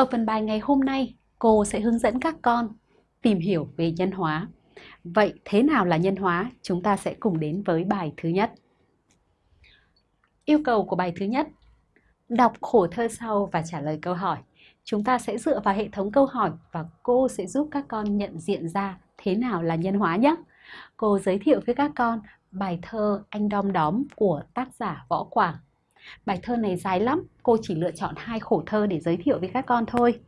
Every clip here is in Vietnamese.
Ở phần bài ngày hôm nay, cô sẽ hướng dẫn các con tìm hiểu về nhân hóa. Vậy thế nào là nhân hóa? Chúng ta sẽ cùng đến với bài thứ nhất. Yêu cầu của bài thứ nhất Đọc khổ thơ sau và trả lời câu hỏi. Chúng ta sẽ dựa vào hệ thống câu hỏi và cô sẽ giúp các con nhận diện ra thế nào là nhân hóa nhé. Cô giới thiệu với các con bài thơ Anh Đom Đóm của tác giả Võ Quảng. Bài thơ này dài lắm, cô chỉ lựa chọn hai khổ thơ để giới thiệu với các con thôi.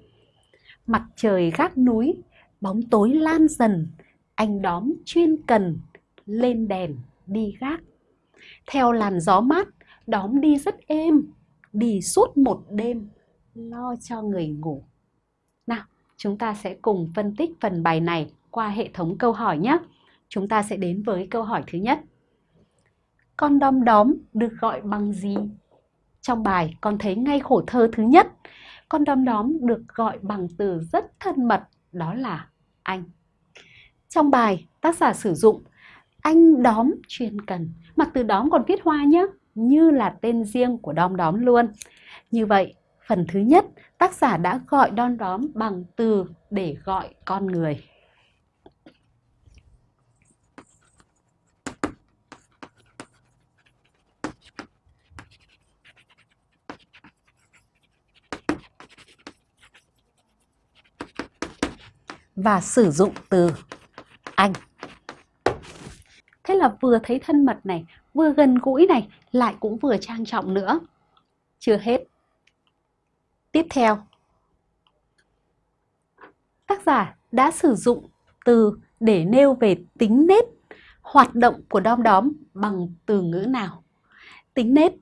Mặt trời gác núi, bóng tối lan dần, anh đóm chuyên cần, lên đèn, đi gác. Theo làn gió mát, đóm đi rất êm, đi suốt một đêm, lo cho người ngủ. Nào, chúng ta sẽ cùng phân tích phần bài này qua hệ thống câu hỏi nhé. Chúng ta sẽ đến với câu hỏi thứ nhất. Con đom đóm được gọi bằng gì? Trong bài con thấy ngay khổ thơ thứ nhất, con đom đóm được gọi bằng từ rất thân mật, đó là anh. Trong bài, tác giả sử dụng anh đóm chuyên cần, mà từ đóm còn viết hoa nhé, như là tên riêng của đom đóm luôn. Như vậy, phần thứ nhất, tác giả đã gọi đom đóm bằng từ để gọi con người. Và sử dụng từ anh. Thế là vừa thấy thân mật này, vừa gần gũi này, lại cũng vừa trang trọng nữa. Chưa hết. Tiếp theo, tác giả đã sử dụng từ để nêu về tính nết, hoạt động của đom đóm bằng từ ngữ nào. Tính nết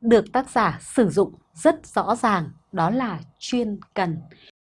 được tác giả sử dụng rất rõ ràng, đó là chuyên cần.